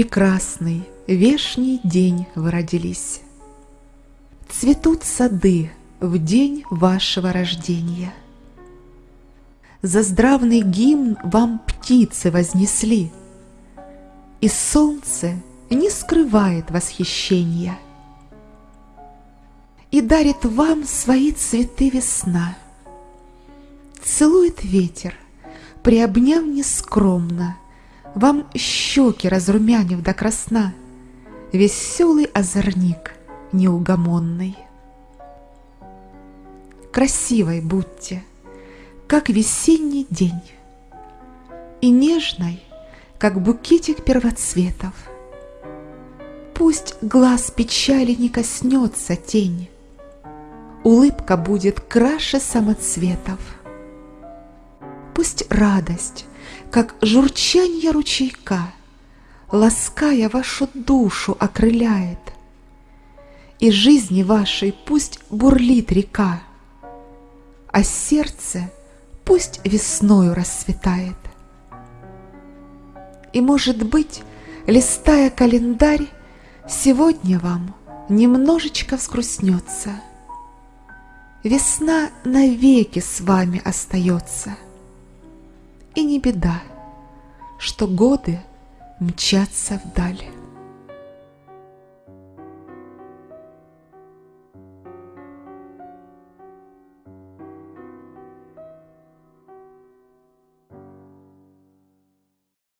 прекрасный, вешний день вы родились. Цветут сады в день вашего рождения. За здравный гимн вам птицы вознесли, И солнце не скрывает восхищения И дарит вам свои цветы весна. Целует ветер, приобняв нескромно, Вам щеки разрумянив до красна, Веселый озорник неугомонный. Красивой будьте, как весенний день, И нежной, как букетик первоцветов. Пусть глаз печали не коснется тень, Улыбка будет краше самоцветов. Пусть радость, как журчанье ручейка, Лаская вашу душу окрыляет, И жизни вашей пусть бурлит река, А сердце пусть весною расцветает. И, может быть, листая календарь, Сегодня вам немножечко взгрустнется. Весна навеки с вами остается. Не беда, что годы мчатся вдаль.